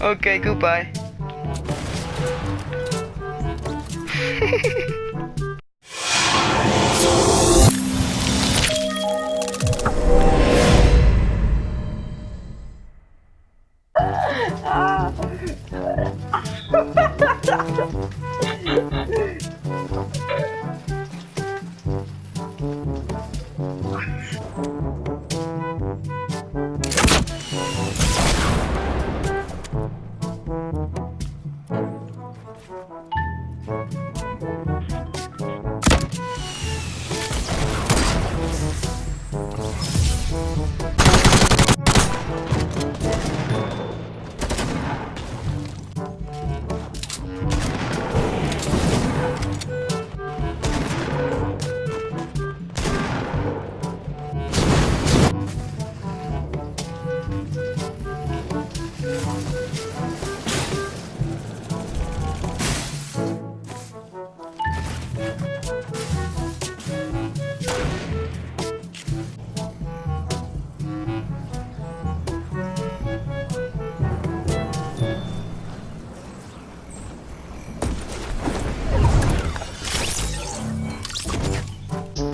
okay, goodbye.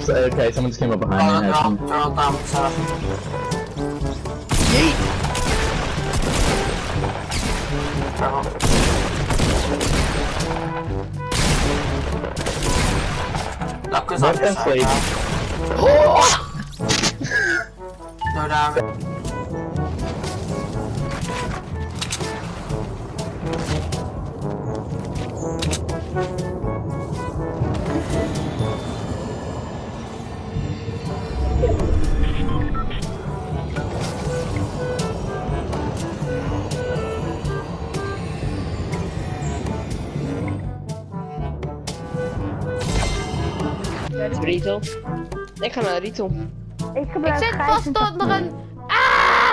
Okay, someone just came up behind me. I Turun, think- turun tam sa... Turun. Lock is on your side, ha? No oh! Rito. Ik ga naar Rito. Ik zit vast onder een... Ah!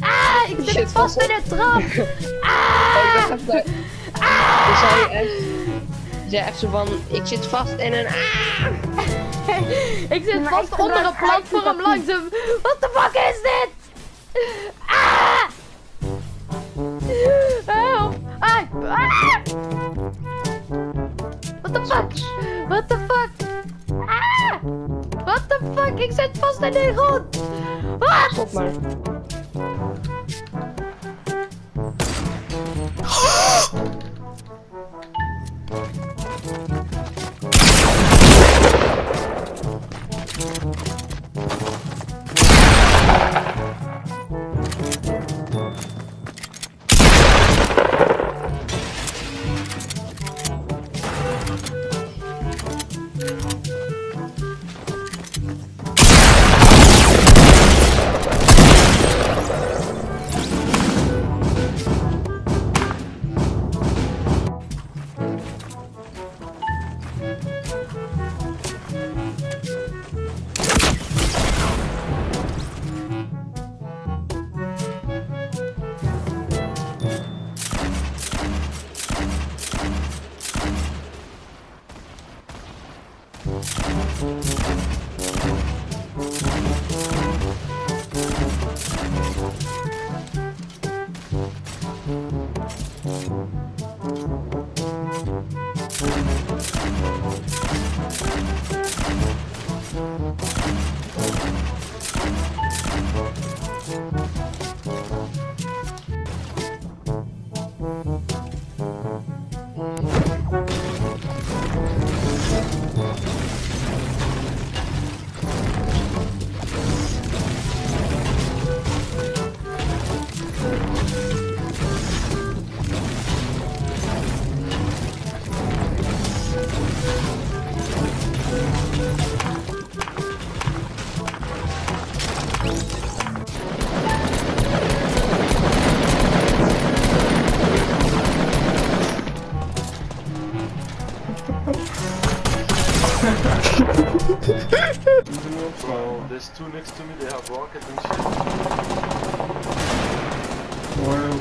Ah! Ik zit zit vast in een trap! Oh, ik even... Je zei echt... Zei echt zo van... Ik zit vast in een... Ah! Ik zit Maar vast ik onder een platform hem. What the fuck is dit? Ah! Help! Ah! Ah! What the fuck? What the fuck? The fuck? Ik zit vast in de grond. Wat? Stop maar. Two next to me, they have rockets and shit. eentje,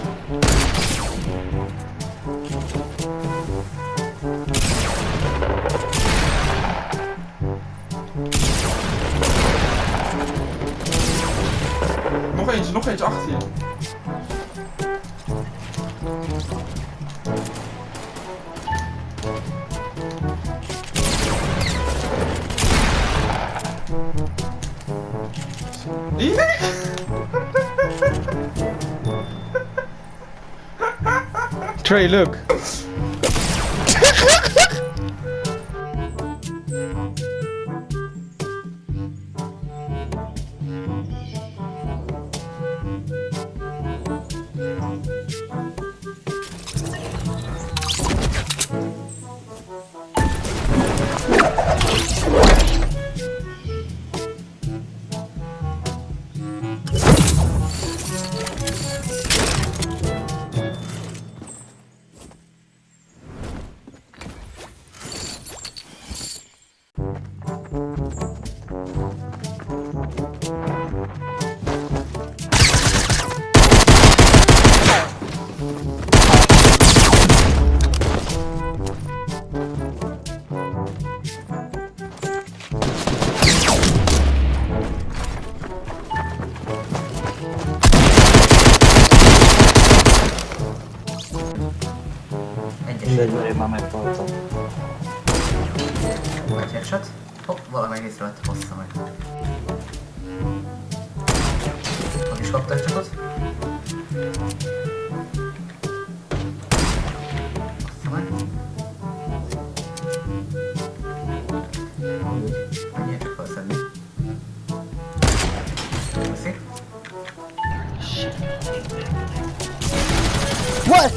Trey, look. Mindegy, mert én már megtaláltam. Egy headshot. Hopp, valami egész rajta hozta meg. Meg is kaptak csak ott. What?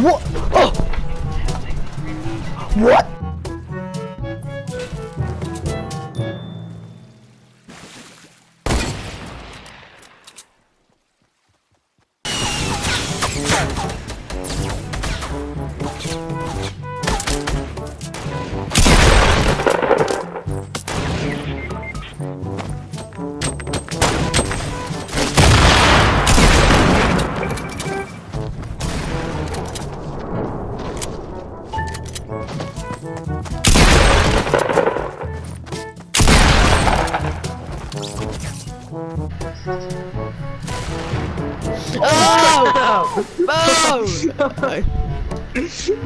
What? Oh! What? Oh! Boom!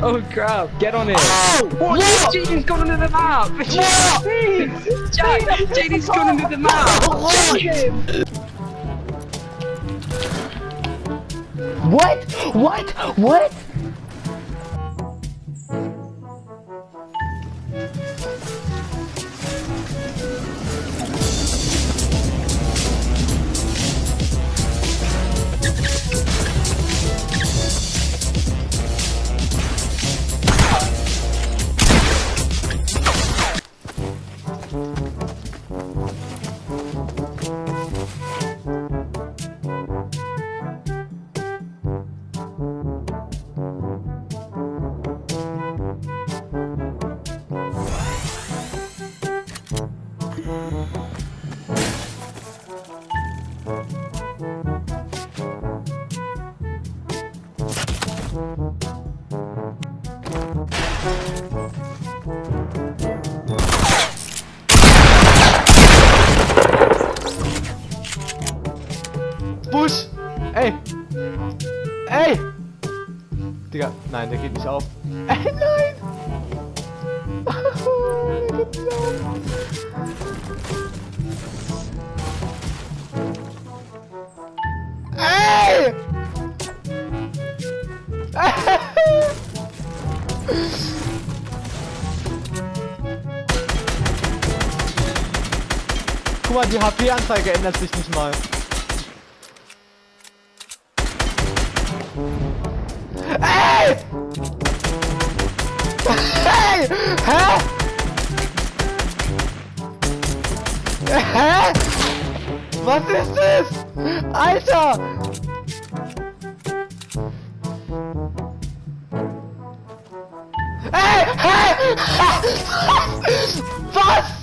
oh crap, get on it! Oh! What? JD's gone into the map! What? Jack, JD's gone into the map! What? What? What? Push! Nein, der geht nicht auf. Ey, nein! der geht nicht auf. Ey! Guck mal, die HP-Anzeige ändert sich nicht mal. Ey! Hey! Hä? Hä? Was ist das? Alter! Ey! Hey! Was?